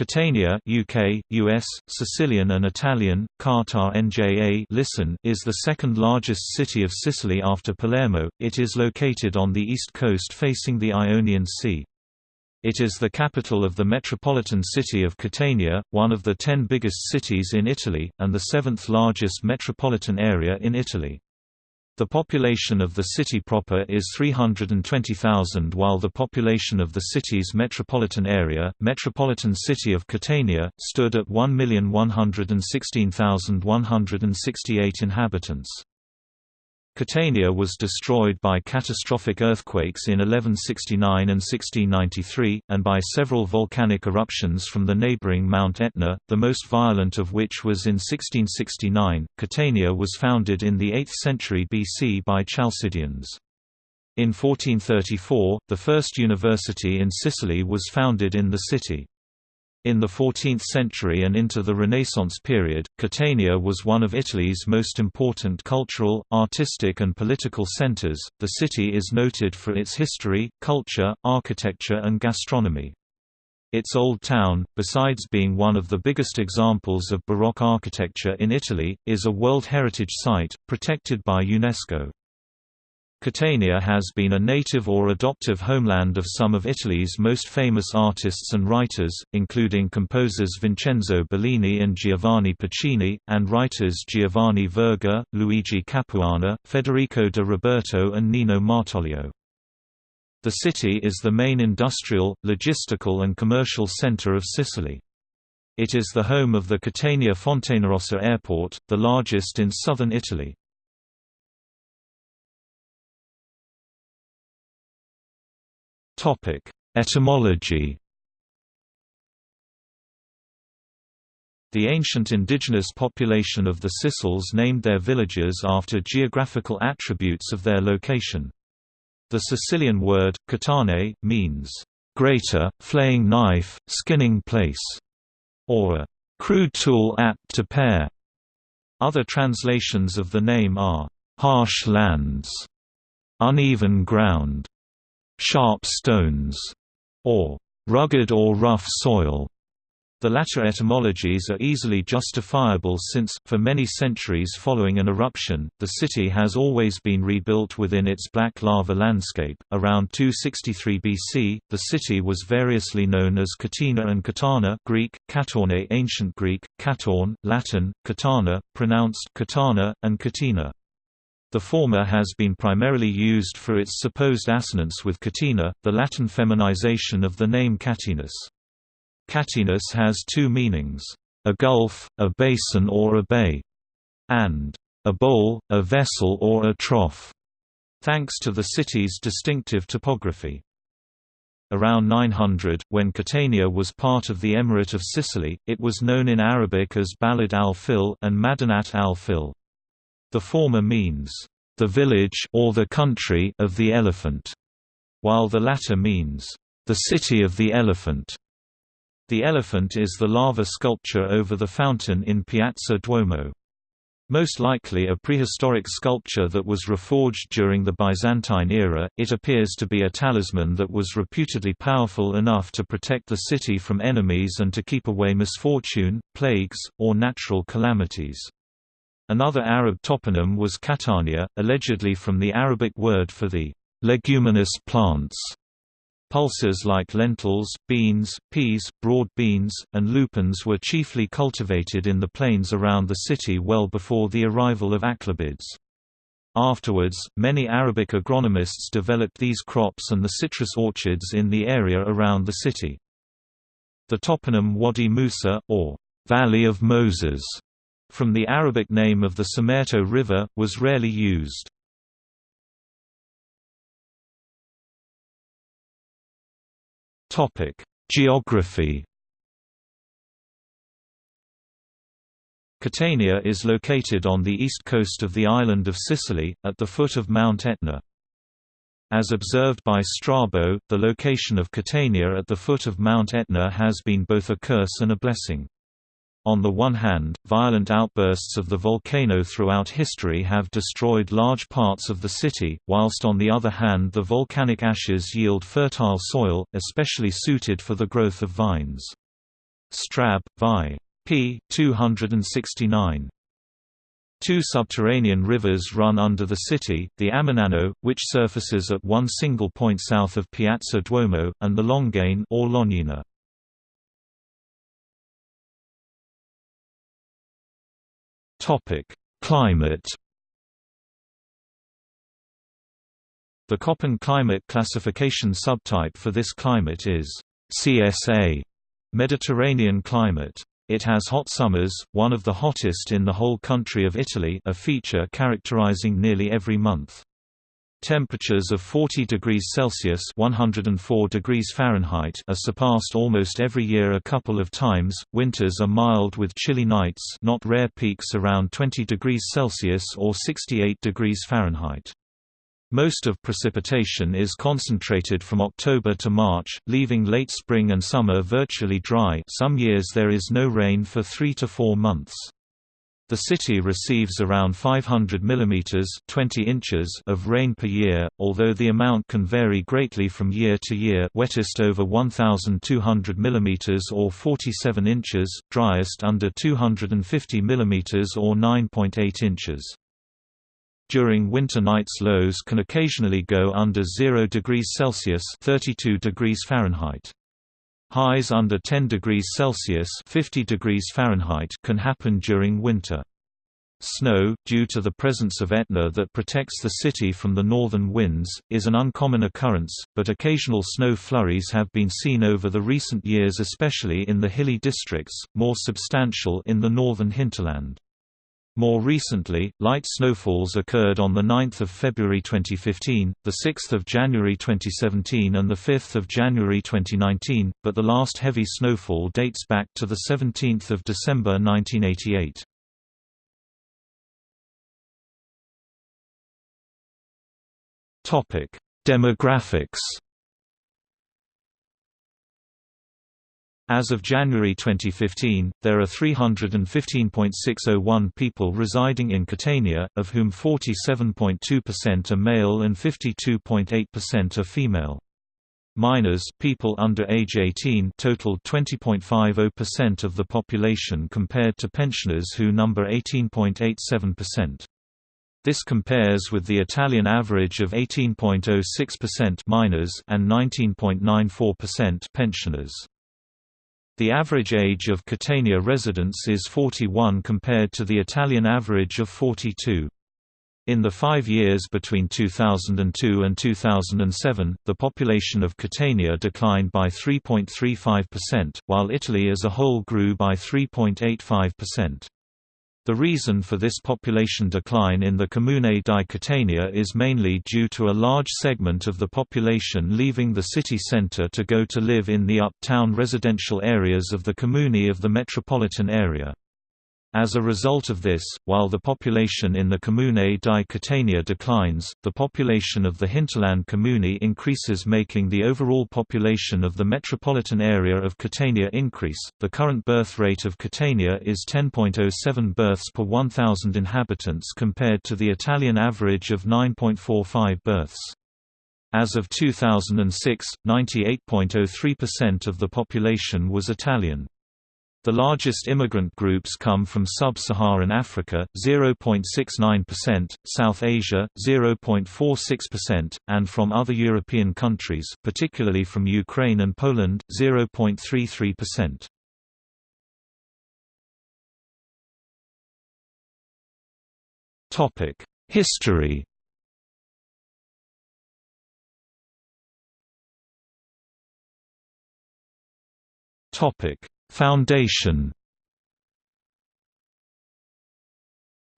Catania UK, US, Sicilian and Italian, Qatar NJA listen is the second largest city of Sicily after Palermo, it is located on the east coast facing the Ionian Sea. It is the capital of the metropolitan city of Catania, one of the ten biggest cities in Italy, and the seventh largest metropolitan area in Italy. The population of the city proper is 320,000 while the population of the city's metropolitan area, metropolitan city of Catania, stood at 1,116,168 inhabitants. Catania was destroyed by catastrophic earthquakes in 1169 and 1693, and by several volcanic eruptions from the neighboring Mount Etna, the most violent of which was in 1669. Catania was founded in the 8th century BC by Chalcidians. In 1434, the first university in Sicily was founded in the city. In the 14th century and into the Renaissance period, Catania was one of Italy's most important cultural, artistic, and political centers. The city is noted for its history, culture, architecture, and gastronomy. Its Old Town, besides being one of the biggest examples of Baroque architecture in Italy, is a World Heritage Site, protected by UNESCO. Catania has been a native or adoptive homeland of some of Italy's most famous artists and writers, including composers Vincenzo Bellini and Giovanni Pacini, and writers Giovanni Verga, Luigi Capuana, Federico de Roberto and Nino Martoglio. The city is the main industrial, logistical and commercial center of Sicily. It is the home of the Catania Fontanarossa Airport, the largest in southern Italy. Etymology The ancient indigenous population of the Sicels named their villages after geographical attributes of their location. The Sicilian word, catane, means, "...greater, flaying knife, skinning place", or a "...crude tool apt to pare". Other translations of the name are, "...harsh lands", "...uneven ground", sharp stones, or rugged or rough soil. The latter etymologies are easily justifiable since, for many centuries following an eruption, the city has always been rebuilt within its black lava landscape. Around 263 BC, the city was variously known as Catina and Catana Greek, Katorne Ancient Greek, Katorn, Latin, Catana, pronounced Katana, and Katina. The former has been primarily used for its supposed assonance with Catina, the Latin feminization of the name Catinus. Catinus has two meanings, a gulf, a basin or a bay, and a bowl, a vessel or a trough, thanks to the city's distinctive topography. Around 900, when Catania was part of the Emirate of Sicily, it was known in Arabic as Balad al-Fil and Madinat al-Fil. The former means, "...the village or the country of the elephant", while the latter means, "...the city of the elephant". The elephant is the lava sculpture over the fountain in Piazza Duomo. Most likely a prehistoric sculpture that was reforged during the Byzantine era, it appears to be a talisman that was reputedly powerful enough to protect the city from enemies and to keep away misfortune, plagues, or natural calamities. Another Arab toponym was Catania, allegedly from the Arabic word for the leguminous plants. Pulses like lentils, beans, peas, broad beans, and lupins were chiefly cultivated in the plains around the city well before the arrival of Aghlabids. Afterwards, many Arabic agronomists developed these crops and the citrus orchards in the area around the city. The toponym Wadi Musa, or Valley of Moses, from the Arabic name of the Simeto River, was rarely used. Geography Catania is located on the east coast of the island of Sicily, at the foot of Mount Etna. As observed by Strabo, the location of Catania at the foot of Mount Etna has been both a curse and a blessing. On the one hand, violent outbursts of the volcano throughout history have destroyed large parts of the city, whilst on the other hand the volcanic ashes yield fertile soil, especially suited for the growth of vines. Strab, Vi. p. 269. Two subterranean rivers run under the city, the Amenano, which surfaces at one single point south of Piazza Duomo, and the Longane or Lognina. Climate The Köppen climate classification subtype for this climate is CSA Mediterranean climate. It has hot summers, one of the hottest in the whole country of Italy a feature characterizing nearly every month. Temperatures of 40 degrees Celsius (104 degrees Fahrenheit) are surpassed almost every year a couple of times. Winters are mild with chilly nights, not rare peaks around 20 degrees Celsius or 68 degrees Fahrenheit. Most of precipitation is concentrated from October to March, leaving late spring and summer virtually dry some years there is no rain for three to four months. The city receives around 500 mm 20 inches of rain per year, although the amount can vary greatly from year to year wettest over 1,200 mm or 47 inches, driest under 250 mm or 9.8 inches. During winter nights lows can occasionally go under 0 degrees Celsius 32 degrees Fahrenheit. Highs under 10 degrees Celsius 50 degrees Fahrenheit can happen during winter. Snow, due to the presence of Etna that protects the city from the northern winds, is an uncommon occurrence, but occasional snow flurries have been seen over the recent years especially in the hilly districts, more substantial in the northern hinterland. More recently, light snowfalls occurred on 9 February 2015, 6 January 2017 and 5 January 2019, but the last heavy snowfall dates back to 17 December 1988. Demographics As of January 2015, there are 315.601 people residing in Catania, of whom 47.2% are male and 52.8% are female. Minors people under age 18 totaled 20.50% of the population compared to pensioners who number 18.87%. This compares with the Italian average of 18.06% minors and 19.94% pensioners. The average age of Catania residents is 41 compared to the Italian average of 42. In the five years between 2002 and 2007, the population of Catania declined by 3.35%, while Italy as a whole grew by 3.85%. The reason for this population decline in the Comune di Catania is mainly due to a large segment of the population leaving the city centre to go to live in the uptown residential areas of the Comune of the metropolitan area. As a result of this, while the population in the Comune di Catania declines, the population of the hinterland Comune increases making the overall population of the metropolitan area of Catania increase. The current birth rate of Catania is 10.07 births per 1,000 inhabitants compared to the Italian average of 9.45 births. As of 2006, 98.03% of the population was Italian. The largest immigrant groups come from sub-Saharan Africa, 0.69%, South Asia, 0.46%, and from other European countries, particularly from Ukraine and Poland, 0.33%. Topic: History. Topic: Foundation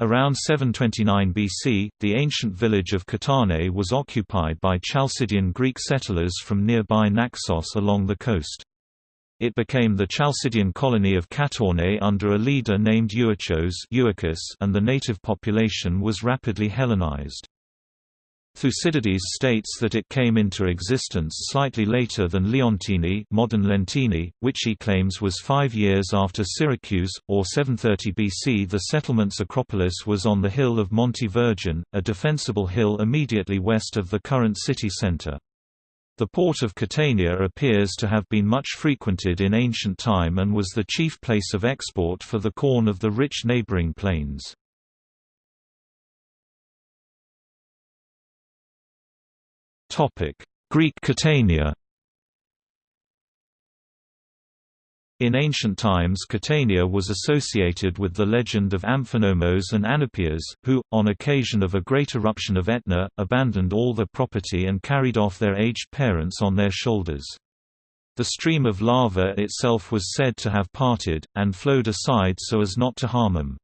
Around 729 BC, the ancient village of Katane was occupied by Chalcidian Greek settlers from nearby Naxos along the coast. It became the Chalcidian colony of Katorne under a leader named Euarchos and the native population was rapidly Hellenized. Thucydides states that it came into existence slightly later than Leontini modern Lentini, which he claims was five years after Syracuse, or 730 BC The settlement's acropolis was on the hill of Montevergine, a defensible hill immediately west of the current city center. The port of Catania appears to have been much frequented in ancient time and was the chief place of export for the corn of the rich neighboring plains. Greek Catania In ancient times Catania was associated with the legend of Amphinomos and Anapias, who, on occasion of a great eruption of Etna, abandoned all their property and carried off their aged parents on their shoulders. The stream of lava itself was said to have parted, and flowed aside so as not to harm them.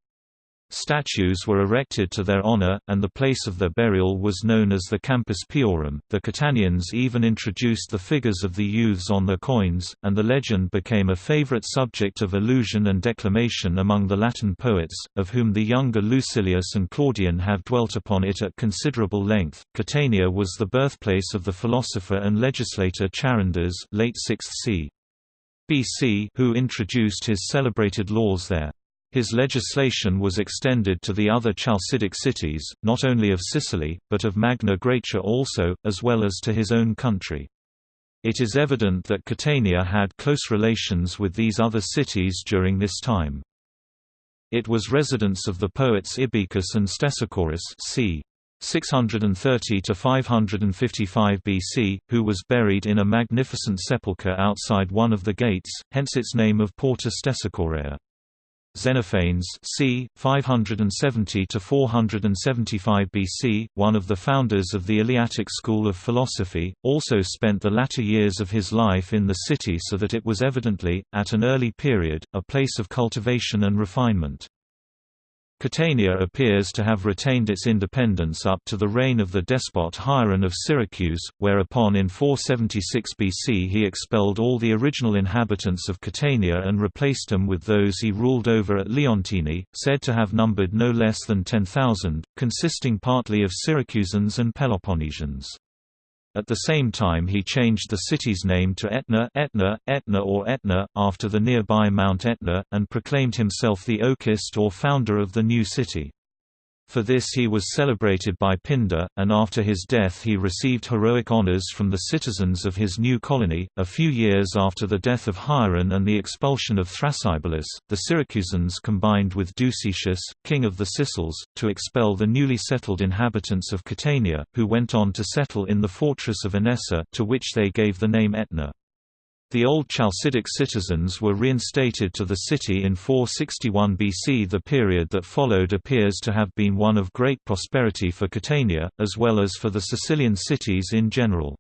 Statues were erected to their honor, and the place of their burial was known as the Campus Piorum. The Catanians even introduced the figures of the youths on their coins, and the legend became a favorite subject of allusion and declamation among the Latin poets, of whom the younger Lucilius and Claudian have dwelt upon it at considerable length. Catania was the birthplace of the philosopher and legislator Charondas, late 6th c. BC, who introduced his celebrated laws there. His legislation was extended to the other Chalcidic cities, not only of Sicily, but of Magna Graecia also, as well as to his own country. It is evident that Catania had close relations with these other cities during this time. It was residence of the poets Ibycus and Stesichorus c. 630 to 555 BC, who was buried in a magnificent sepulchre outside one of the gates, hence its name of Porta Stesichorea. Xenophanes c. 570–475 BC, one of the founders of the Eleatic school of philosophy, also spent the latter years of his life in the city so that it was evidently, at an early period, a place of cultivation and refinement. Catania appears to have retained its independence up to the reign of the despot Hieron of Syracuse, whereupon in 476 BC he expelled all the original inhabitants of Catania and replaced them with those he ruled over at Leontini, said to have numbered no less than 10,000, consisting partly of Syracusans and Peloponnesians. At the same time he changed the city's name to Etna, Etna, Etna or Etna, after the nearby Mount Etna, and proclaimed himself the Oecist or founder of the new city. For this he was celebrated by Pindar, and after his death he received heroic honors from the citizens of his new colony. A few years after the death of Hieron and the expulsion of Thrasybulus, the Syracusans combined with Ducetius, king of the Sicels, to expel the newly settled inhabitants of Catania, who went on to settle in the fortress of Inessa, to which they gave the name Etna. The old Chalcidic citizens were reinstated to the city in 461 BC. The period that followed appears to have been one of great prosperity for Catania, as well as for the Sicilian cities in general.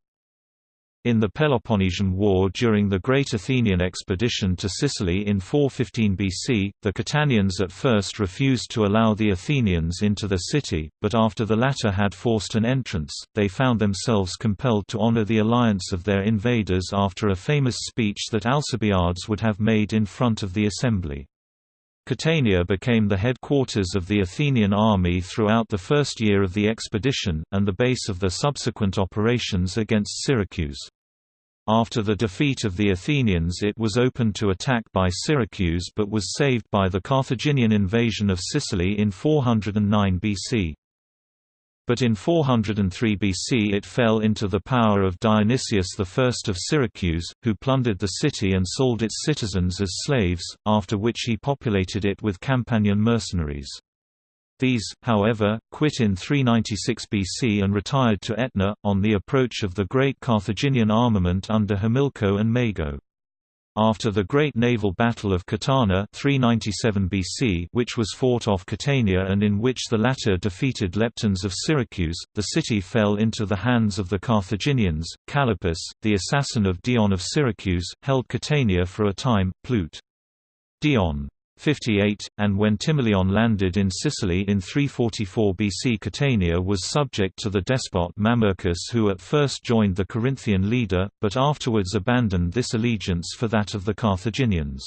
In the Peloponnesian War during the Great Athenian expedition to Sicily in 415 BC, the Catanians at first refused to allow the Athenians into the city, but after the latter had forced an entrance, they found themselves compelled to honor the alliance of their invaders after a famous speech that Alcibiades would have made in front of the assembly. Catania became the headquarters of the Athenian army throughout the first year of the expedition, and the base of the subsequent operations against Syracuse. After the defeat of the Athenians it was opened to attack by Syracuse but was saved by the Carthaginian invasion of Sicily in 409 BC but in 403 BC it fell into the power of Dionysius I of Syracuse, who plundered the city and sold its citizens as slaves, after which he populated it with Campanian mercenaries. These, however, quit in 396 BC and retired to Etna, on the approach of the great Carthaginian armament under Himilco and Mago. After the Great Naval Battle of Catana 397 BC which was fought off Catania and in which the latter defeated Leptines of Syracuse, the city fell into the hands of the Carthaginians. Callippus, the assassin of Dion of Syracuse, held Catania for a time. Plute. Dion 58, and when Timoleon landed in Sicily in 344 BC Catania was subject to the despot Mamercus who at first joined the Corinthian leader, but afterwards abandoned this allegiance for that of the Carthaginians.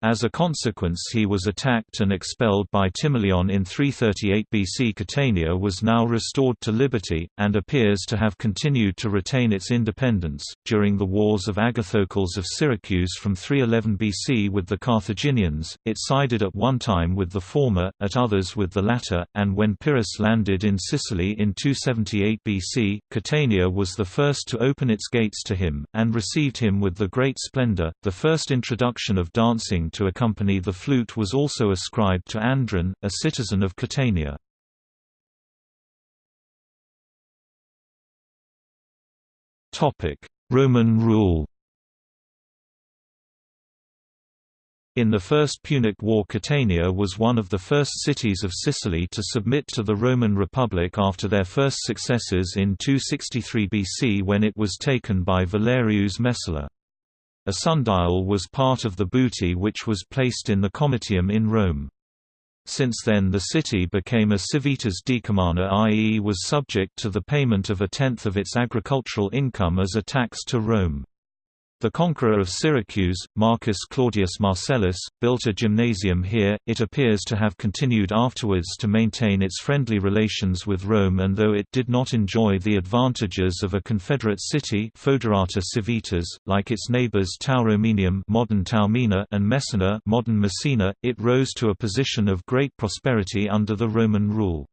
As a consequence he was attacked and expelled by Timoleon in 338 BC. Catania was now restored to liberty, and appears to have continued to retain its independence. During the wars of Agathocles of Syracuse from 311 BC with the Carthaginians, it sided at one time with the former, at others with the latter, and when Pyrrhus landed in Sicily in 278 BC, Catania was the first to open its gates to him, and received him with the great splendor. The first introduction of dancing to accompany the flute was also ascribed to Andron, a citizen of Catania. Roman rule In the First Punic War Catania was one of the first cities of Sicily to submit to the Roman Republic after their first successes in 263 BC when it was taken by Valerius Messala. A sundial was part of the booty which was placed in the Comitium in Rome. Since then the city became a civitas decumana i.e. was subject to the payment of a tenth of its agricultural income as a tax to Rome. The conqueror of Syracuse, Marcus Claudius Marcellus, built a gymnasium here. It appears to have continued afterwards to maintain its friendly relations with Rome and though it did not enjoy the advantages of a confederate city Foederata Civitas, like its neighbors Tauromenium modern Taormina and Messina modern Messina, it rose to a position of great prosperity under the Roman rule.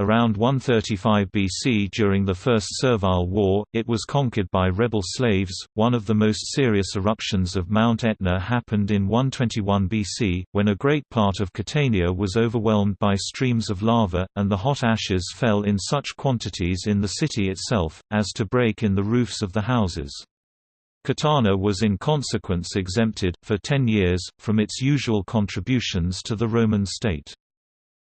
Around 135 BC during the First Servile War, it was conquered by rebel slaves. One of the most serious eruptions of Mount Etna happened in 121 BC, when a great part of Catania was overwhelmed by streams of lava, and the hot ashes fell in such quantities in the city itself, as to break in the roofs of the houses. Catana was in consequence exempted, for ten years, from its usual contributions to the Roman state.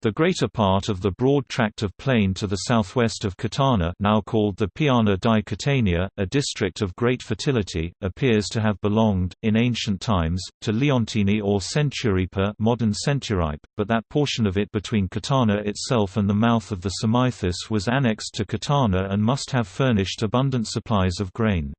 The greater part of the broad tract of plain to the southwest of Catana now called the Piana di Catania, a district of great fertility, appears to have belonged, in ancient times, to Leontini or Centuripa modern Centuripe, but that portion of it between Catana itself and the mouth of the Symaethus was annexed to Catana and must have furnished abundant supplies of grain.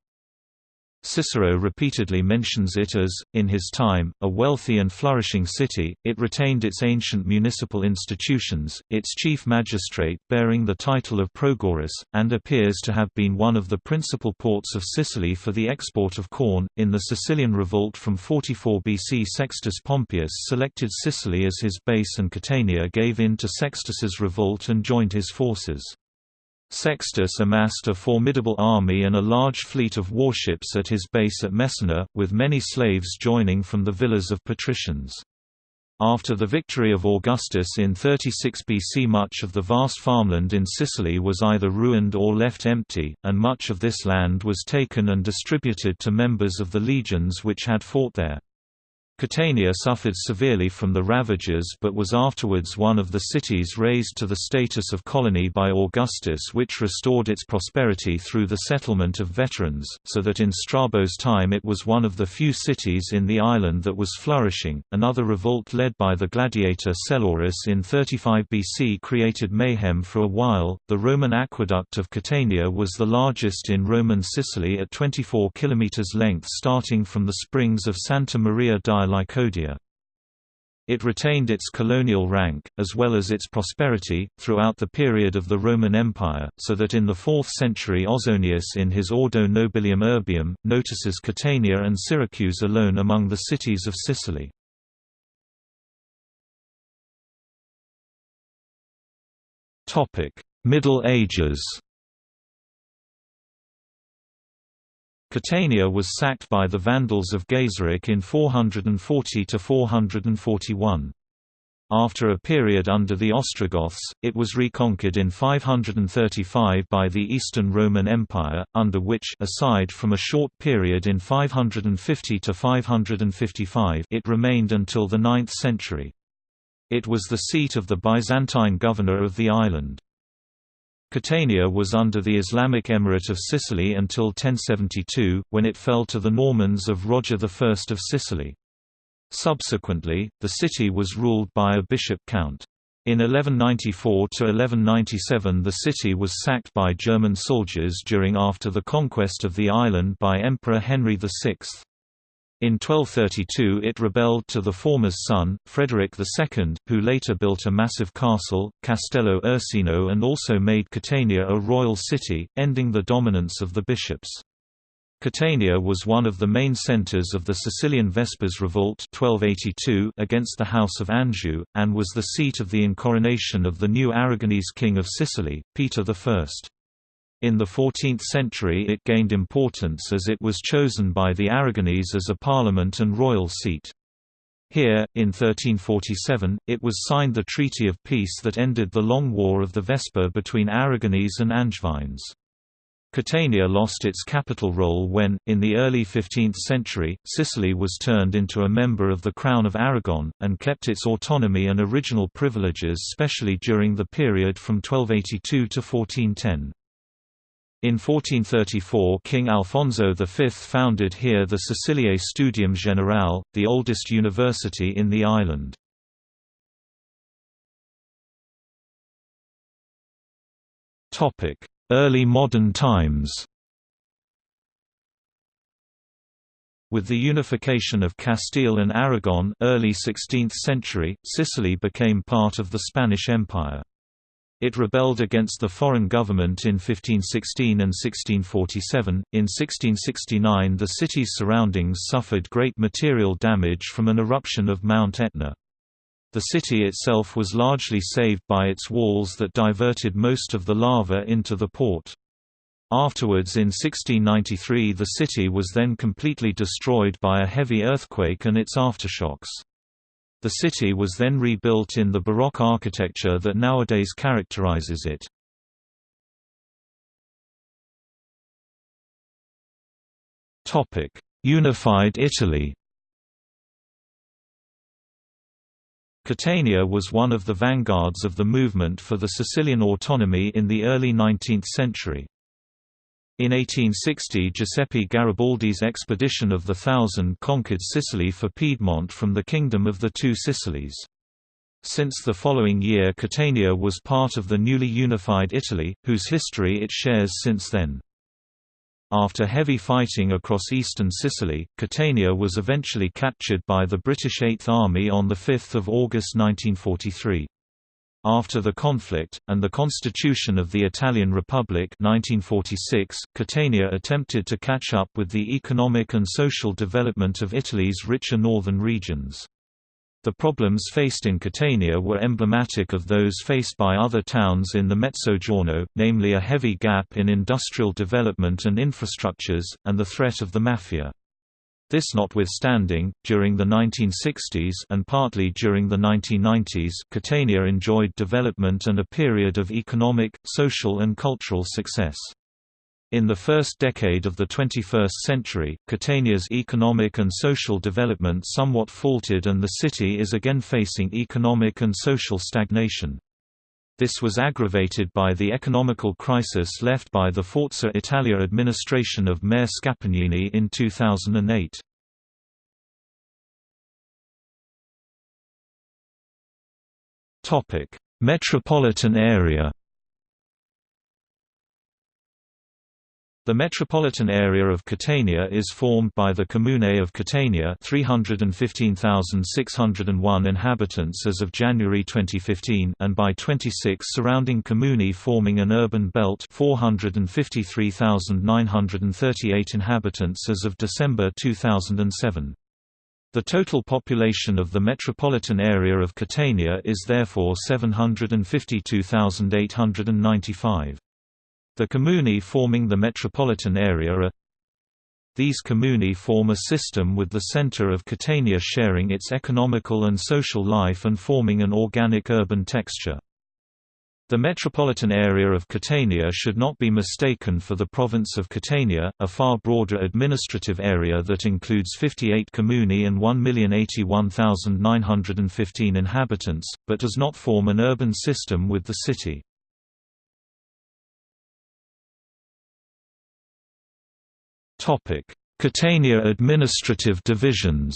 Cicero repeatedly mentions it as, in his time, a wealthy and flourishing city. It retained its ancient municipal institutions, its chief magistrate bearing the title of Progoras, and appears to have been one of the principal ports of Sicily for the export of corn. In the Sicilian revolt from 44 BC, Sextus Pompeius selected Sicily as his base, and Catania gave in to Sextus's revolt and joined his forces. Sextus amassed a formidable army and a large fleet of warships at his base at Messina, with many slaves joining from the villas of patricians. After the victory of Augustus in 36 BC much of the vast farmland in Sicily was either ruined or left empty, and much of this land was taken and distributed to members of the legions which had fought there. Catania suffered severely from the ravages but was afterwards one of the cities raised to the status of colony by Augustus which restored its prosperity through the settlement of veterans, so that in Strabo's time it was one of the few cities in the island that was flourishing. Another revolt led by the gladiator Selurus in 35 BC created mayhem for a while. The Roman aqueduct of Catania was the largest in Roman Sicily at 24 km length starting from the springs of Santa Maria di Licodia. It retained its colonial rank, as well as its prosperity, throughout the period of the Roman Empire, so that in the 4th century Ausonius in his Ordo Nobilium Urbium, notices Catania and Syracuse alone among the cities of Sicily. Middle Ages Catania was sacked by the Vandals of Gaiseric in 440–441. After a period under the Ostrogoths, it was reconquered in 535 by the Eastern Roman Empire, under which aside from a short period in 550–555 it remained until the 9th century. It was the seat of the Byzantine governor of the island. Catania was under the Islamic Emirate of Sicily until 1072, when it fell to the Normans of Roger I of Sicily. Subsequently, the city was ruled by a bishop-count. In 1194–1197 the city was sacked by German soldiers during after the conquest of the island by Emperor Henry VI. In 1232 it rebelled to the former's son, Frederick II, who later built a massive castle, Castello Ursino and also made Catania a royal city, ending the dominance of the bishops. Catania was one of the main centres of the Sicilian Vespers Revolt 1282 against the House of Anjou, and was the seat of the incoronation of the new Aragonese king of Sicily, Peter I. In the 14th century it gained importance as it was chosen by the Aragonese as a parliament and royal seat. Here, in 1347, it was signed the Treaty of Peace that ended the long war of the Vesper between Aragonese and Angevines. Catania lost its capital role when, in the early 15th century, Sicily was turned into a member of the Crown of Aragon, and kept its autonomy and original privileges especially during the period from 1282 to 1410. In 1434 King Alfonso V founded here the Siciliae Studium Generale, the oldest university in the island. Early modern times With the unification of Castile and Aragon early 16th century, Sicily became part of the Spanish Empire. It rebelled against the foreign government in 1516 and 1647. In 1669, the city's surroundings suffered great material damage from an eruption of Mount Etna. The city itself was largely saved by its walls that diverted most of the lava into the port. Afterwards in 1693 the city was then completely destroyed by a heavy earthquake and its aftershocks. The city was then rebuilt in the Baroque architecture that nowadays characterizes it. Unified Italy Catania was one of the vanguards of the movement for the Sicilian autonomy in the early 19th century. In 1860 Giuseppe Garibaldi's expedition of the Thousand conquered Sicily for Piedmont from the Kingdom of the Two Sicilies. Since the following year Catania was part of the newly unified Italy, whose history it shares since then. After heavy fighting across eastern Sicily, Catania was eventually captured by the British Eighth Army on 5 August 1943. After the conflict, and the constitution of the Italian Republic 1946, Catania attempted to catch up with the economic and social development of Italy's richer northern regions. The problems faced in Catania were emblematic of those faced by other towns in the Mezzogiorno, namely a heavy gap in industrial development and infrastructures, and the threat of the mafia. This notwithstanding, during the 1960s and partly during the 1990s Catania enjoyed development and a period of economic, social and cultural success. In the first decade of the 21st century, Catania's economic and social development somewhat faltered and the city is again facing economic and social stagnation. This was aggravated by the economical crisis left by the Forza Italia administration of Mayor Scapagnini in 2008. Metropolitan area The metropolitan area of Catania is formed by the Comune of Catania 315,601 inhabitants as of January 2015 and by 26 surrounding comuni forming an urban belt 453,938 inhabitants as of December 2007. The total population of the metropolitan area of Catania is therefore 752,895. The comuni forming the metropolitan area are These comuni form a system with the center of Catania sharing its economical and social life and forming an organic urban texture. The metropolitan area of Catania should not be mistaken for the province of Catania, a far broader administrative area that includes 58 comuni and 1,081,915 inhabitants, but does not form an urban system with the city. Topic: Catania administrative divisions.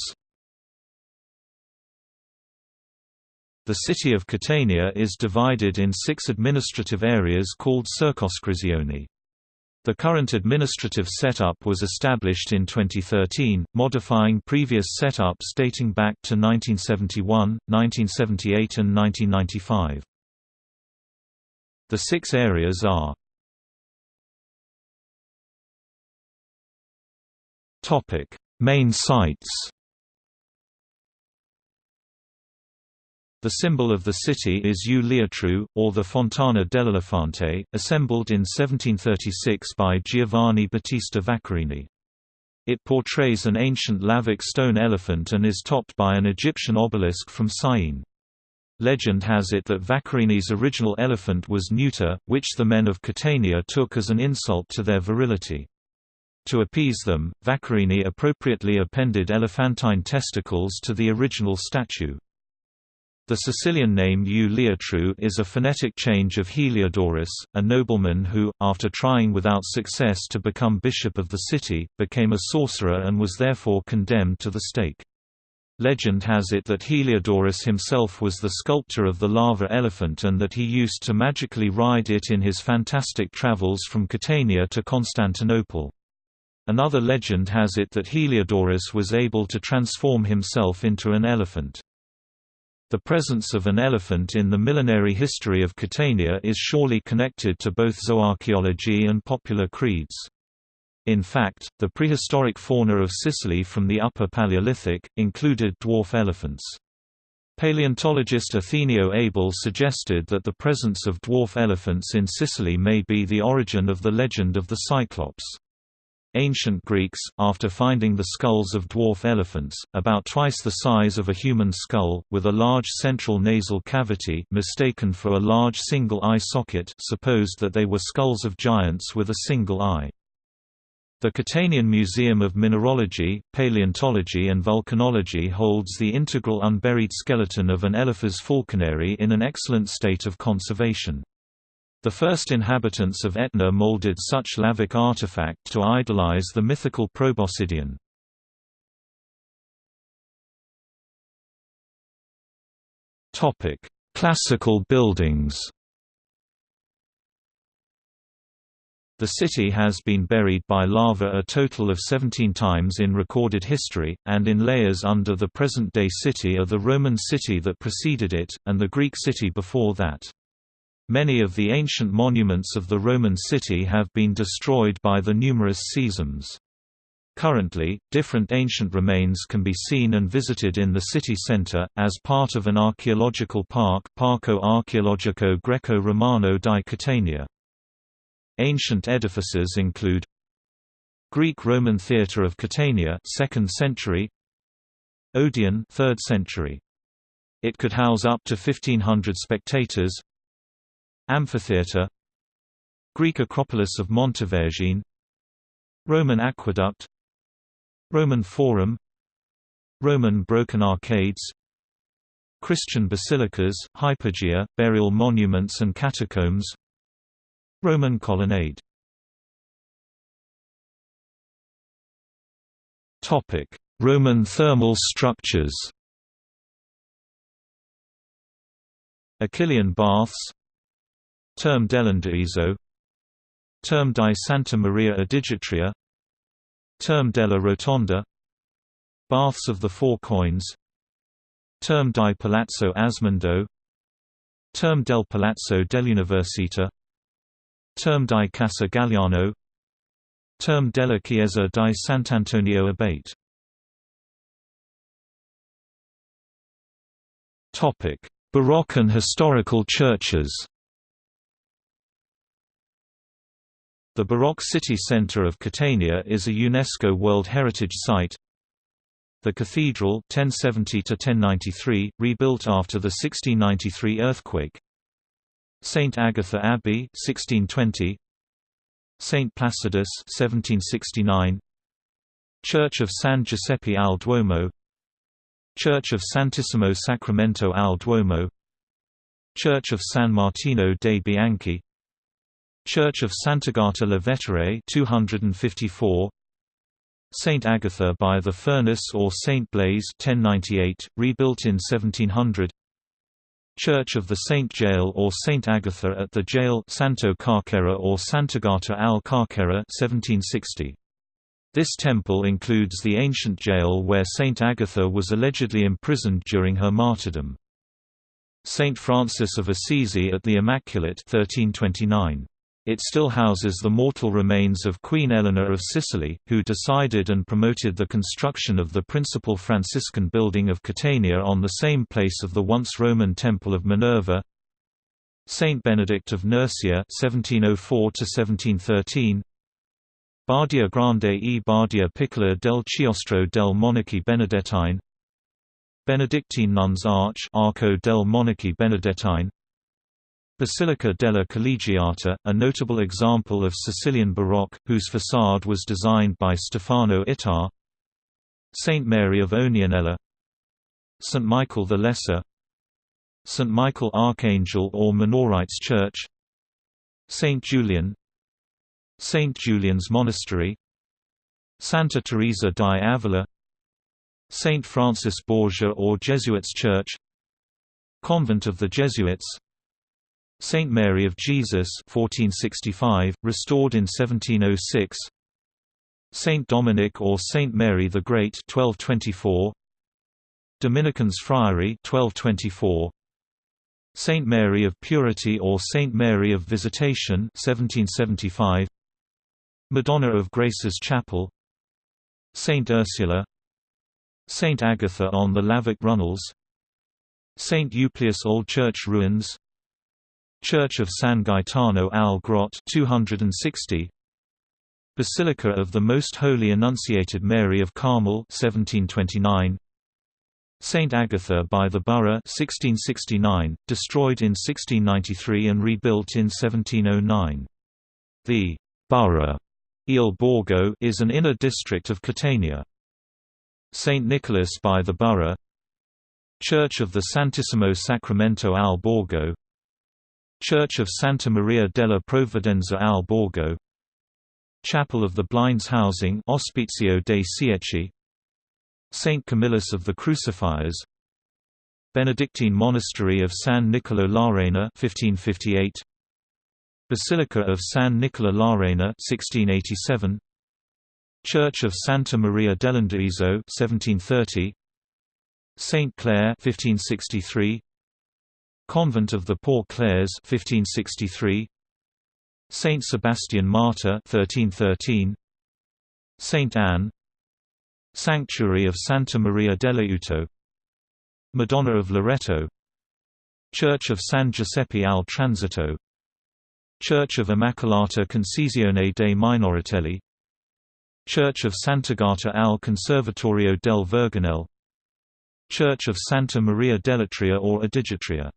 The city of Catania is divided in six administrative areas called circoscrizioni. The current administrative setup was established in 2013, modifying previous setups dating back to 1971, 1978 and 1995. The six areas are Main sites The symbol of the city is U or the Fontana dell'Elefante, assembled in 1736 by Giovanni Battista Vaccarini. It portrays an ancient lavic stone elephant and is topped by an Egyptian obelisk from Syene. Legend has it that Vaccarini's original elephant was neuter, which the men of Catania took as an insult to their virility. To appease them, Vaccarini appropriately appended elephantine testicles to the original statue. The Sicilian name U is a phonetic change of Heliodorus, a nobleman who, after trying without success to become bishop of the city, became a sorcerer and was therefore condemned to the stake. Legend has it that Heliodorus himself was the sculptor of the lava elephant and that he used to magically ride it in his fantastic travels from Catania to Constantinople. Another legend has it that Heliodorus was able to transform himself into an elephant. The presence of an elephant in the millenary history of Catania is surely connected to both zooarchaeology and popular creeds. In fact, the prehistoric fauna of Sicily from the Upper Paleolithic, included dwarf elephants. Paleontologist Othenio Abel suggested that the presence of dwarf elephants in Sicily may be the origin of the legend of the Cyclops. Ancient Greeks, after finding the skulls of dwarf elephants, about twice the size of a human skull, with a large central nasal cavity mistaken for a large single eye socket supposed that they were skulls of giants with a single eye. The Catanian Museum of Mineralogy, Paleontology and Volcanology holds the integral unburied skeleton of an Elephas falconeri in an excellent state of conservation. The first inhabitants of Etna molded such lavic artifact to idolize the mythical Proboscidean. Classical buildings The city has been buried by lava a total of 17 times in recorded history, and in layers under the present-day city are the Roman city that preceded it, and the Greek city before that. Many of the ancient monuments of the Roman city have been destroyed by the numerous seisms. Currently, different ancient remains can be seen and visited in the city center, as part of an archaeological park Parco Archeologico Greco-Romano di Catania. Ancient edifices include Greek-Roman Theatre of Catania 2nd century Odeon 3rd century it could house up to 1500 spectators Amphitheatre Greek Acropolis of Montevergine Roman Aqueduct Roman Forum Roman Broken Arcades Christian basilicas, hypogea, burial monuments and catacombs Roman colonnade Roman thermal structures. Achillean baths Term dell'Indaiso Term di Santa Maria Adigitria Term della Rotonda. Baths of the Four Coins. Term di Palazzo Asmundo. Term del Palazzo dell'Università. Term di Casa Galliano. Term della Chiesa di Sant'Antonio Abate. Baroque and historical churches The Baroque city centre of Catania is a UNESCO World Heritage Site. The cathedral 1070 rebuilt after the 1693 earthquake. St Agatha Abbey 1620. St Placidus 1769. Church of San Giuseppe al Duomo. Church of Santissimo Sacramento al Duomo. Church of San Martino dei Bianchi Church of Sant'Agata la Vetere 254 Saint Agatha by the Furnace or Saint Blaise 1098, rebuilt in 1700 Church of the Saint Jail or Saint Agatha at the Jail Santo Carcera or Sant'Agata al Carcera 1760. This temple includes the ancient jail where Saint Agatha was allegedly imprisoned during her martyrdom. Saint Francis of Assisi at the Immaculate 1329. It still houses the mortal remains of Queen Eleanor of Sicily, who decided and promoted the construction of the principal Franciscan building of Catania on the same place of the once Roman Temple of Minerva. Saint Benedict of Nursia (1704–1713). Badia Grande e Badia Piccola del Chiostro del Monaci Benedettine. Benedictine Nuns Arch Arco del Monaci Benedettine Basilica della Collegiata, a notable example of Sicilian Baroque, whose façade was designed by Stefano Ittar St. Mary of Ognianella St. Michael the Lesser St. Michael Archangel or Minorites Church St. Julian St. Julian's Monastery Santa Teresa di Avila St. Francis Borgia or Jesuits Church Convent of the Jesuits Saint Mary of Jesus 1465, restored in 1706 Saint Dominic or Saint Mary the Great 1224 Dominicans Friary 1224 Saint Mary of Purity or Saint Mary of Visitation 1775 Madonna of Graces Chapel. Saint Ursula. Saint Agatha on the Lavic Runnels. Saint Euplius Old Church Ruins Church of San Gaetano al Grot 260 Basilica of the Most Holy Annunciated Mary of Carmel 1729 Saint Agatha by the Borough 1669 destroyed in 1693 and rebuilt in 1709 The Borough Il Borgo is an inner district of Catania. Saint Nicholas by the Borough. Church of the Santissimo Sacramento al Borgo Church of Santa Maria della Provvidenza al Borgo Chapel of the Blinds Housing Ospizio dei Ciechi St. Camillus of the Crucifiers Benedictine Monastery of San Nicolo L'Arena 1558 Basilica of San Nicola L'Arena 1687 Church of Santa Maria dell'Indirizzo 1730 Saint Clare 1563 Convent of the Poor Clares 1563 Saint Sebastian Martyr 1313 Saint Anne. Sanctuary of Santa Maria dell'Aiuto Madonna of Loreto. Church of San Giuseppe al Transito. Church of Immacolata Concezione dei Minoritelli. Church of Sant'Agata al Conservatorio del Verganel Church of Santa Maria dell'Atria or Odigitria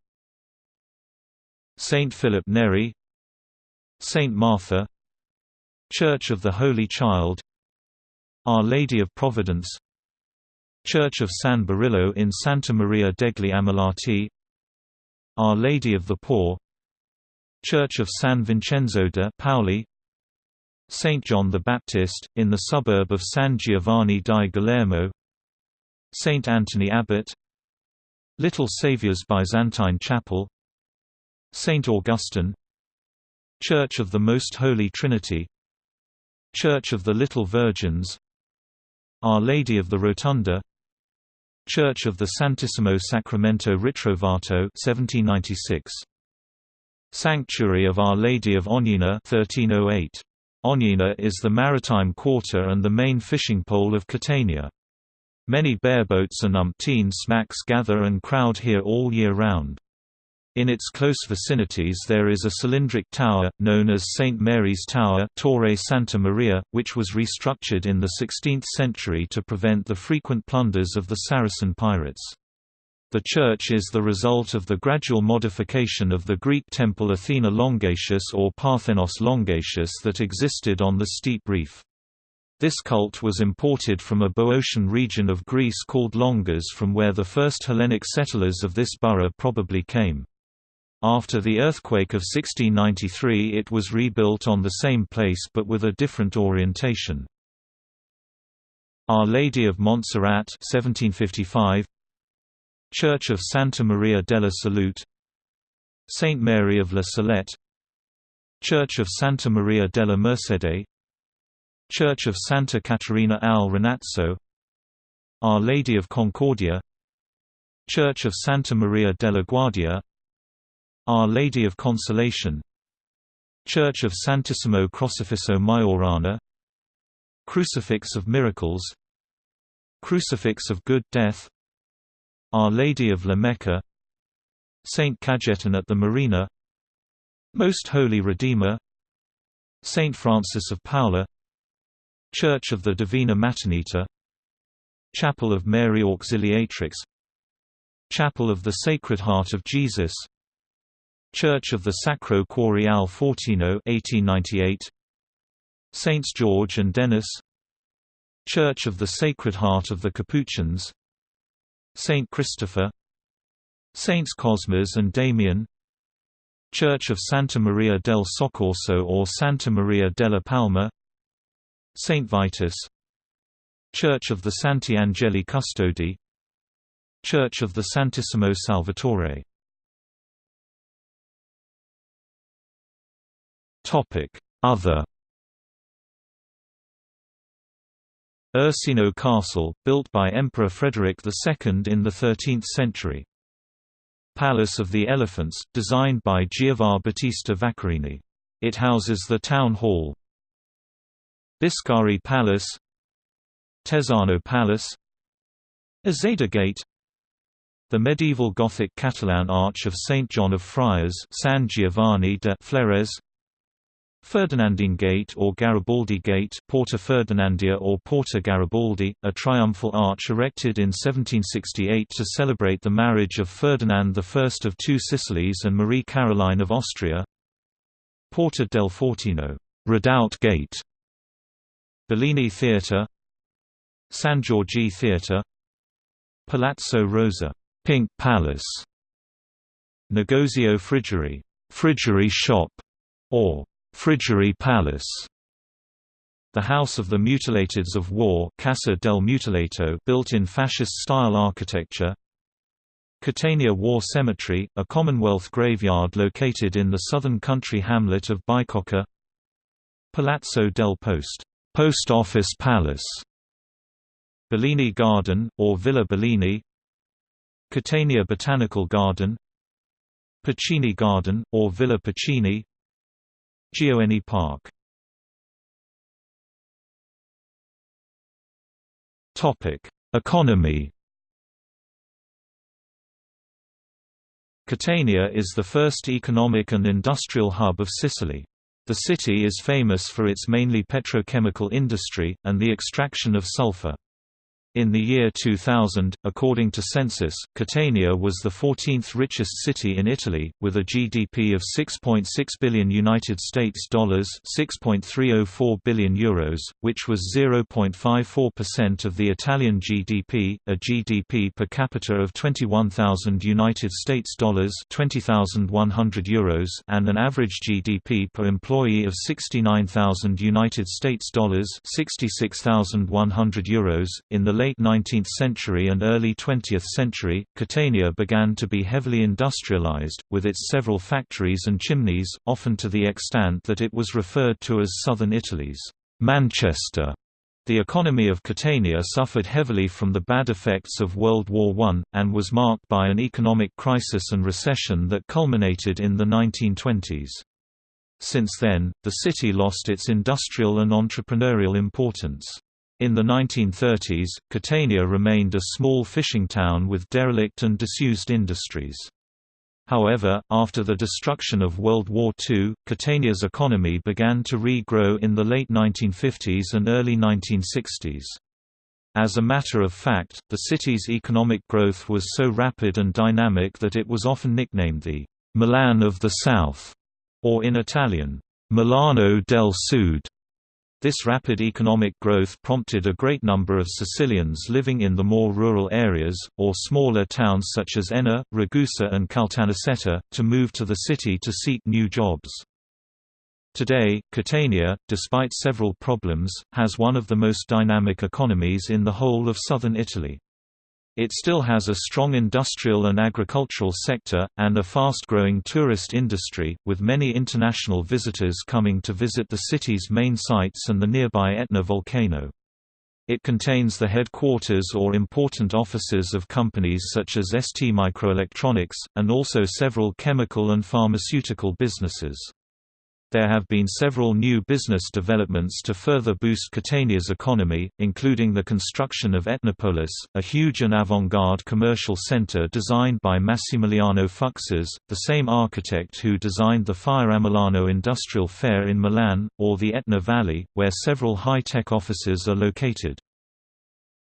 Saint Philip Neri Saint Martha Church of the Holy Child Our Lady of Providence Church of San Berillo in Santa Maria degli Ammalati Our Lady of the Poor Church of San Vincenzo de Paoli St. John the Baptist, in the suburb of San Giovanni di Galermo St. Anthony Abbot Little Saviour's Byzantine Chapel Saint Augustine Church of the Most Holy Trinity Church of the Little Virgins Our Lady of the Rotunda Church of the Santissimo Sacramento Ritrovato 1796 Sanctuary of Our Lady of Ognina 1308 Ognina is the maritime quarter and the main fishing pole of Catania. Many bareboats and umpteen smacks gather and crowd here all year round. In its close vicinities there is a cylindric tower, known as St. Mary's Tower Torre Santa Maria, which was restructured in the 16th century to prevent the frequent plunders of the Saracen pirates. The church is the result of the gradual modification of the Greek temple Athena Longatius or Parthenos Longatius that existed on the steep reef. This cult was imported from a Boeotian region of Greece called Longas from where the first Hellenic settlers of this borough probably came. After the earthquake of 1693 it was rebuilt on the same place but with a different orientation. Our Lady of Montserrat 1755 Church of Santa Maria della Salute. Saint Mary of La Salette. Church of Santa Maria della Mercede. Church of Santa Caterina al Renazzo Our Lady of Concordia. Church of Santa Maria della Guardia Our Lady of Consolation. Church of Santissimo Crocifisso Maiorana. Crucifix of Miracles. Crucifix of Good Death. Our Lady of La Mecca Saint Cajetan at the Marina. Most Holy Redeemer. Saint Francis of Paula Church of the Divina Maternita Chapel of Mary Auxiliatrix. Chapel of the Sacred Heart of Jesus Church of the Sacro Cuore al Fortino 1898 Saints George and Denis Church of the Sacred Heart of the Capuchins. Saint Christopher. Saints Cosmas and Damian. Church of Santa Maria del Soccorso or Santa Maria della Palma. Saint Vitus. Church of the Santi Angeli Custodi. Church of the Santissimo Salvatore Other Ursino Castle, built by Emperor Frederick II in the 13th century. Palace of the Elephants, designed by Giovanni Battista Vaccarini. It houses the town hall. Biscari Palace Tezzano Palace Uzeda Gate The medieval Gothic Catalan Arch of St. John of Friars San Giovanni de Flores Ferdinandine Gate or Garibaldi Gate Porta Ferdinandea or Porta Garibaldi, a triumphal arch erected in 1768 to celebrate the marriage of Ferdinand I of Two Sicilies and Marie Caroline of Austria. Porta del Fortino Redoubt Gate, Bellini Theatre San Giorgi Theatre Palazzo Rosa Pink Palace Negozio Frigeri Friggery Shop, or Friggery Palace. The House of the Mutilateds of War Casa del Mutilato built in fascist-style architecture. Catania War Cemetery, a Commonwealth graveyard located in the southern country hamlet of Bicocca Palazzo del Post Post Office Palace. Bellini Garden, or Villa Bellini. Catania Botanical Garden. Pacini Garden, or Villa Pacini Gioeni Park Economy Catania is the first economic and industrial hub of Sicily. The city is famous for its mainly petrochemical industry, and the extraction of sulfur. In the year 2000, according to census, Catania was the 14th richest city in Italy, with a GDP of 6.6 billion United States dollars, 6.304 billion euros, which was 0.54% of the Italian GDP, a GDP per capita of 21,000 United States dollars, 20,100 euros, and an average GDP per employee of 69,000 United States dollars, 66,100 euros. In the late late 19th century and early 20th century, Catania began to be heavily industrialized, with its several factories and chimneys, often to the extent that it was referred to as southern Italy's Manchester. The economy of Catania suffered heavily from the bad effects of World War I, and was marked by an economic crisis and recession that culminated in the 1920s. Since then, the city lost its industrial and entrepreneurial importance. In the 1930s, Catania remained a small fishing town with derelict and disused industries. However, after the destruction of World War II, Catania's economy began to re-grow in the late 1950s and early 1960s. As a matter of fact, the city's economic growth was so rapid and dynamic that it was often nicknamed the Milan of the South, or in Italian, Milano del Sud. This rapid economic growth prompted a great number of Sicilians living in the more rural areas, or smaller towns such as Enna, Ragusa and Caltanissetta, to move to the city to seek new jobs. Today, Catania, despite several problems, has one of the most dynamic economies in the whole of southern Italy. It still has a strong industrial and agricultural sector, and a fast-growing tourist industry, with many international visitors coming to visit the city's main sites and the nearby Etna volcano. It contains the headquarters or important offices of companies such as ST Microelectronics, and also several chemical and pharmaceutical businesses. There have been several new business developments to further boost Catania's economy, including the construction of Etnopolis, a huge and avant-garde commercial center designed by Massimiliano Fuksas, the same architect who designed the Fiera Milano Industrial Fair in Milan, or the Etna Valley, where several high-tech offices are located.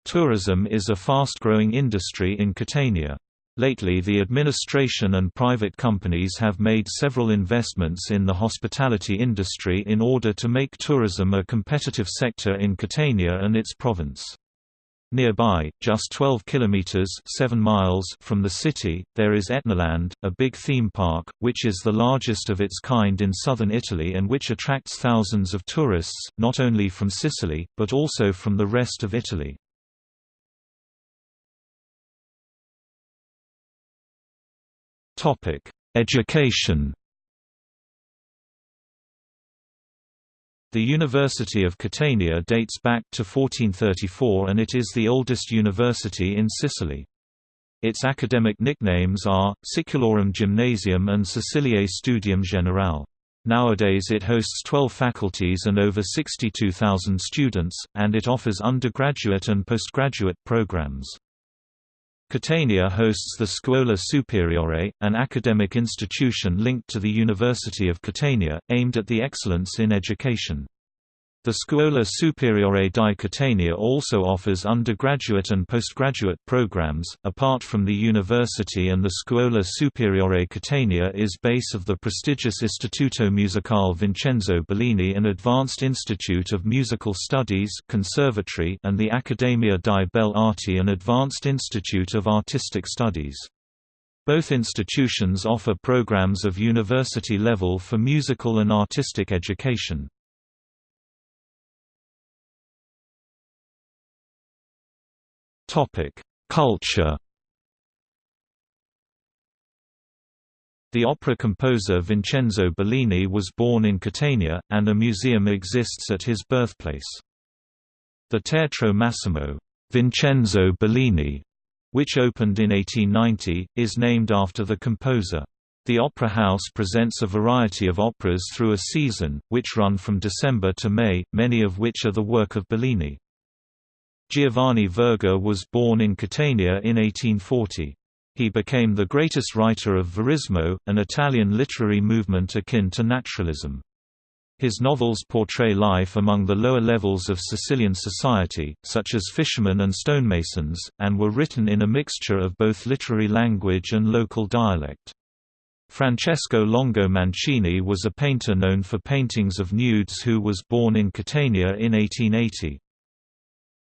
Tourism is a fast-growing industry in Catania. Lately the administration and private companies have made several investments in the hospitality industry in order to make tourism a competitive sector in Catania and its province. Nearby, just 12 kilometers 7 miles from the city, there is Etnaland, a big theme park, which is the largest of its kind in southern Italy and which attracts thousands of tourists, not only from Sicily, but also from the rest of Italy. Topic: Education. The University of Catania dates back to 1434 and it is the oldest university in Sicily. Its academic nicknames are, Siculorum Gymnasium and Siciliae Studium Generale. Nowadays it hosts 12 faculties and over 62,000 students, and it offers undergraduate and postgraduate programs. Catania hosts the Scuola Superiore, an academic institution linked to the University of Catania, aimed at the excellence in education. The Scuola Superiore di Catania also offers undergraduate and postgraduate programs. Apart from the university and the Scuola Superiore Catania is base of the prestigious Istituto Musicale Vincenzo Bellini an advanced institute of musical studies conservatory and the Accademia di Belle Arti an advanced institute of artistic studies. Both institutions offer programs of university level for musical and artistic education. Culture. The opera composer Vincenzo Bellini was born in Catania, and a museum exists at his birthplace. The Teatro Massimo Vincenzo Bellini, which opened in 1890, is named after the composer. The Opera House presents a variety of operas through a season, which run from December to May, many of which are the work of Bellini. Giovanni Verga was born in Catania in 1840. He became the greatest writer of Verismo, an Italian literary movement akin to naturalism. His novels portray life among the lower levels of Sicilian society, such as fishermen and stonemasons, and were written in a mixture of both literary language and local dialect. Francesco Longo Mancini was a painter known for paintings of nudes who was born in Catania in 1880.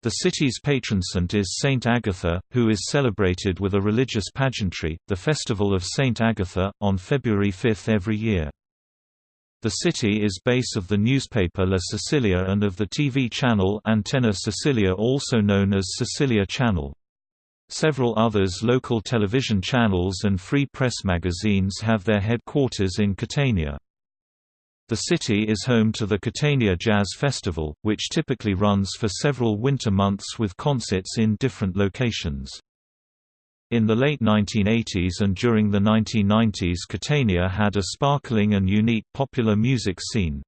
The city's patron saint is Saint Agatha, who is celebrated with a religious pageantry, the Festival of Saint Agatha, on February 5 every year. The city is base of the newspaper La Sicilia and of the TV channel Antenna Sicilia also known as Sicilia Channel. Several others local television channels and free press magazines have their headquarters in Catania. The city is home to the Catania Jazz Festival, which typically runs for several winter months with concerts in different locations. In the late 1980s and during the 1990s Catania had a sparkling and unique popular music scene.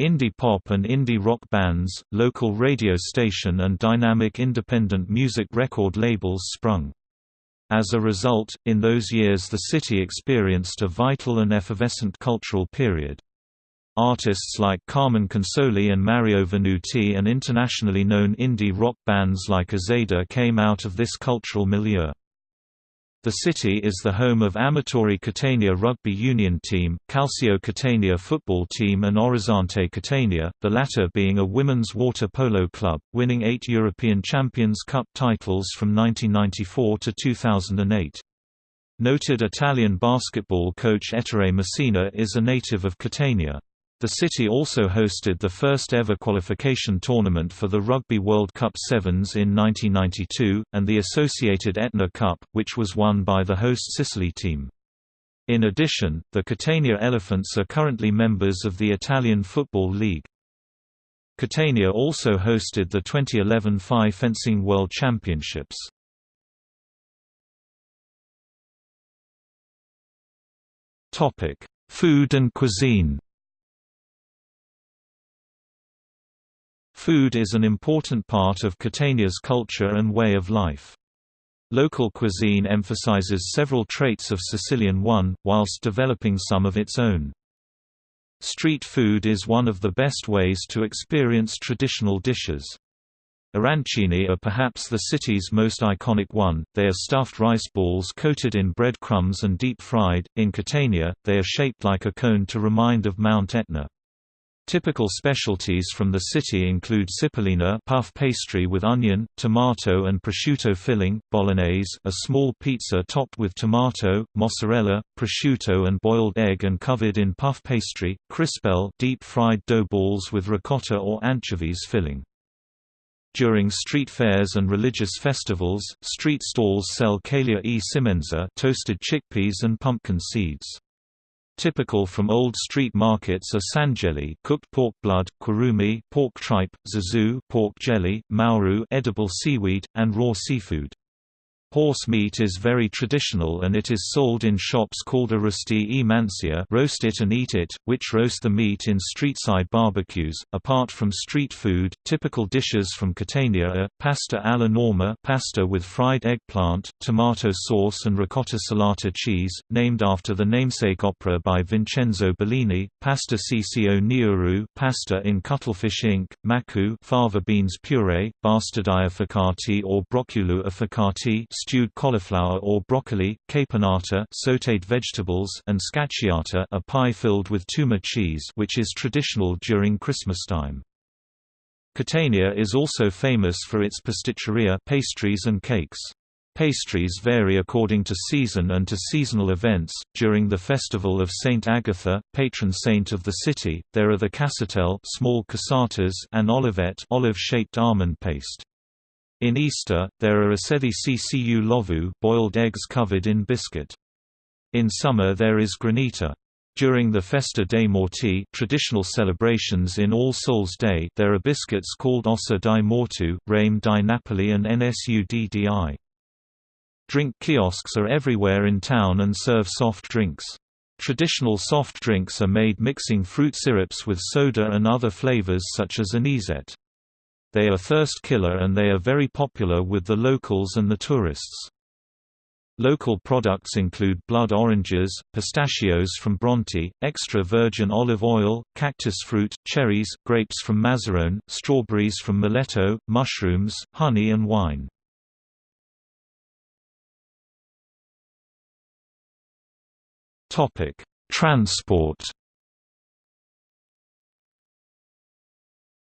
Indie pop and indie rock bands, local radio station and dynamic independent music record labels sprung. As a result, in those years the city experienced a vital and effervescent cultural period. Artists like Carmen Consoli and Mario Venuti and internationally known indie rock bands like Uzeda came out of this cultural milieu. The city is the home of Amatori Catania rugby union team, Calcio Catania football team and Orizzonte Catania, the latter being a women's water polo club, winning eight European Champions Cup titles from 1994 to 2008. Noted Italian basketball coach Ettore Messina is a native of Catania. The city also hosted the first ever qualification tournament for the Rugby World Cup Sevens in 1992, and the associated Etna Cup, which was won by the host Sicily team. In addition, the Catania Elephants are currently members of the Italian Football League. Catania also hosted the 2011 FI Fencing World Championships. Food and cuisine Food is an important part of Catania's culture and way of life. Local cuisine emphasizes several traits of Sicilian one, whilst developing some of its own. Street food is one of the best ways to experience traditional dishes. Arancini are perhaps the city's most iconic one, they are stuffed rice balls coated in bread crumbs and deep fried. In Catania, they are shaped like a cone to remind of Mount Etna. Typical specialties from the city include cipollina puff pastry with onion, tomato and prosciutto filling, bolognese a small pizza topped with tomato, mozzarella, prosciutto and boiled egg and covered in puff pastry, crispelle deep-fried dough balls with ricotta or anchovies filling. During street fairs and religious festivals, street stalls sell caiglia e semenza toasted chickpeas and pumpkin seeds. Typical from old street markets are sanjeli cooked pork blood, kurumi pork tripe, zazu pork jelly, mauru edible seaweed, and raw seafood. Horse meat is very traditional and it is sold in shops called arrosti e mancia roast it and eat it, which roast the meat in street-side barbecues. Apart from street food, typical dishes from Catania are, pasta alla norma pasta with fried eggplant, tomato sauce and ricotta salata cheese, named after the namesake opera by Vincenzo Bellini, pasta cco niuru pasta in cuttlefish ink, macu fava beans puree, bastardilla affocati or broccolo affocati stewed cauliflower or broccoli, caponata sautéed vegetables and scacciata a pie filled with tuma cheese which is traditional during Christmastime. Catania is also famous for its pasticceria pastries and cakes. Pastries vary according to season and to seasonal events. During the festival of Saint Agatha, patron saint of the city, there are the cassatelle, small cassatas, and olivette, olive-shaped almond paste. In Easter, there are acedi ccu lovu boiled eggs covered in biscuit. In summer there is granita. During the Festa dei Morti traditional celebrations in All Souls' Day there are biscuits called Ossa di Mortu, Rame di Napoli and Nsuddi. Drink kiosks are everywhere in town and serve soft drinks. Traditional soft drinks are made mixing fruit syrups with soda and other flavors such as anisette. They are thirst killer and they are very popular with the locals and the tourists. Local products include blood oranges, pistachios from Bronte, extra virgin olive oil, cactus fruit, cherries, grapes from Mazzarrone, strawberries from Maletto, mushrooms, honey and wine. Transport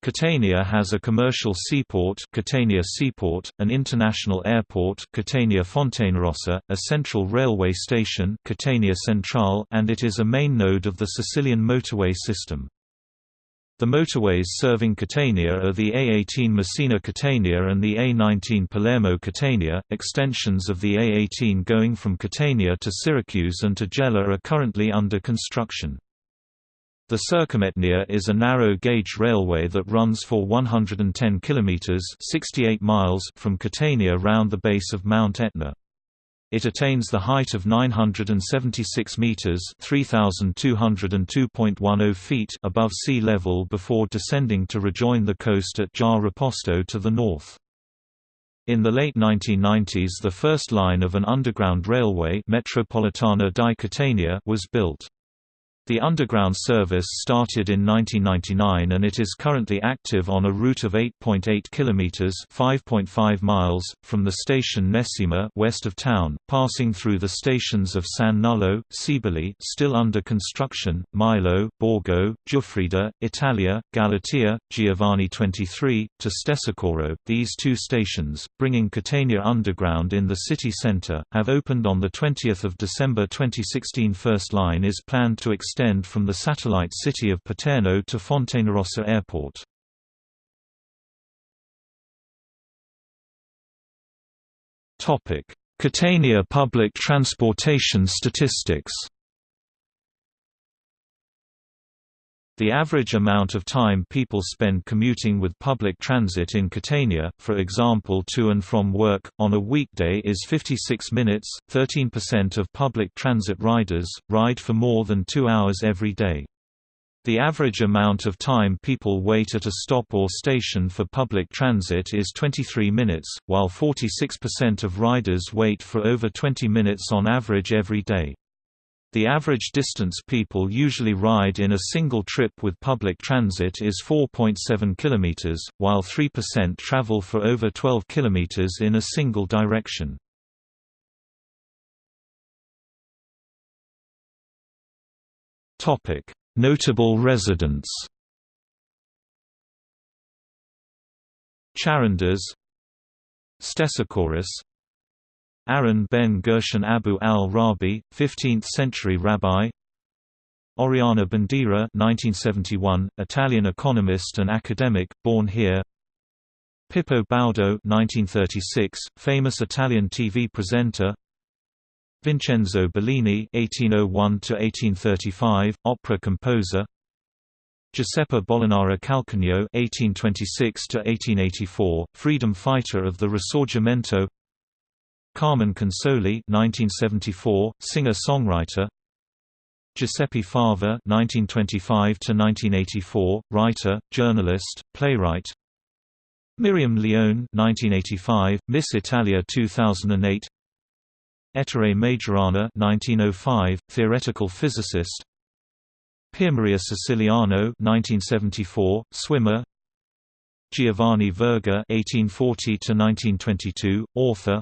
Catania has a commercial seaport Catania Seaport, an international airport Catania Fontanarossa, a central railway station Catania Centrale and it is a main node of the Sicilian motorway system. The motorways serving Catania are the A18 Messina-Catania and the A19 Palermo-Catania. Extensions of the A18 going from Catania to Syracuse and to Gela are currently under construction. The Circumetnea is a narrow-gauge railway that runs for 110 kilometers (68 miles) from Catania round the base of Mount Etna. It attains the height of 976 meters (3202.10 feet) above sea level before descending to rejoin the coast at Giarre-Riposto to the north. In the late 1990s the first line of an underground railway Metropolitana di Catania was built. The underground service started in 1999 and it is currently active on a route of 8.8 kilometers (5.5 miles) from the station Nesima west of town, passing through the stations of San Nullo, Cibali still under construction, Milo, Borgo, Giuffrida, Italia, Galatea, Giovanni 23 to Stesicoro. These two stations, bringing Catania Underground in the city center, have opened on the 20th of December 2016. First line is planned to extend extend from the satellite city of Paterno to Fontanarossa Airport. Catania public transportation statistics The average amount of time people spend commuting with public transit in Catania, for example to and from work, on a weekday is 56 minutes. 13% of public transit riders ride for more than two hours every day. The average amount of time people wait at a stop or station for public transit is 23 minutes, while 46% of riders wait for over 20 minutes on average every day. The average distance people usually ride in a single trip with public transit is 4.7 km, while 3% travel for over 12 km in a single direction. Notable residents Charondas Stesichorus Aaron ben Gershon Abu al-Rabi, 15th-century rabbi Oriana Bandiera 1971, Italian economist and academic, born here Pippo Baudo 1936, famous Italian TV presenter Vincenzo Bellini (1801–1835), opera composer. Giuseppe Molinaro Calcagno (1826–1884), freedom fighter of the Risorgimento. Carmen Consoli 1974, singer-songwriter. Giuseppe Fava 1925–1984, writer, journalist, playwright. Miriam Leone 1985, Miss Italia 2008 Ettore Majorana 1905, theoretical physicist. Piermaria Siciliano 1974, swimmer. Giovanni Verga 1840–1922, author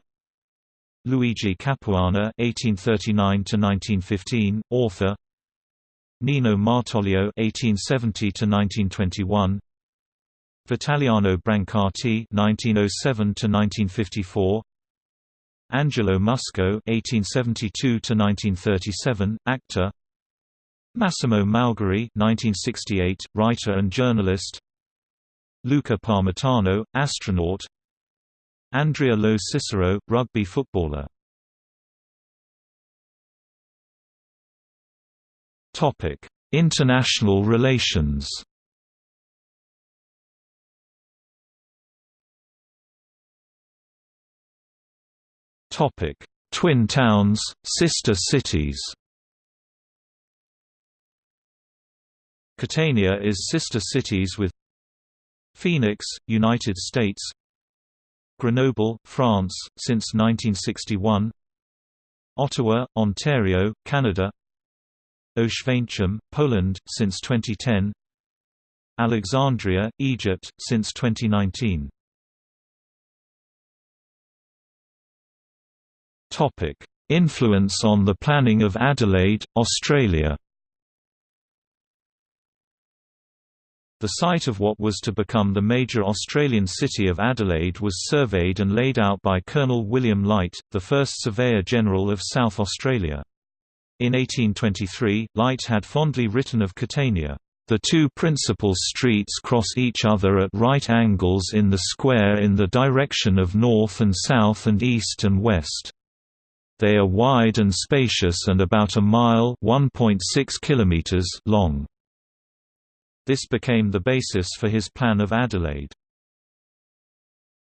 Luigi Capuana (1839–1915), author. Nino Martoglio (1870–1921). Vitaliano Brancati (1907–1954). Angelo Musco (1872–1937), actor. Massimo Maugeri (1968), writer and journalist. Luca Parmitano, astronaut. Andrea Lo Cicero, rugby footballer. Topic International relations. Topic: Twin towns, sister cities. Catania is sister cities with Phoenix, United States Grenoble, France, since 1961 Ottawa, Ontario, Canada. Oświęcim, Poland, since 2010 Alexandria, Egypt, since 2019 Influence on the planning of Adelaide, Australia The site of what was to become the major Australian city of Adelaide was surveyed and laid out by Colonel William Light, the first Surveyor-General of South Australia. In 1823, Light had fondly written of Catania, "...the two principal streets cross each other at right angles in the square in the direction of north and south and east and west. They are wide and spacious and about a mile long." This became the basis for his plan of Adelaide.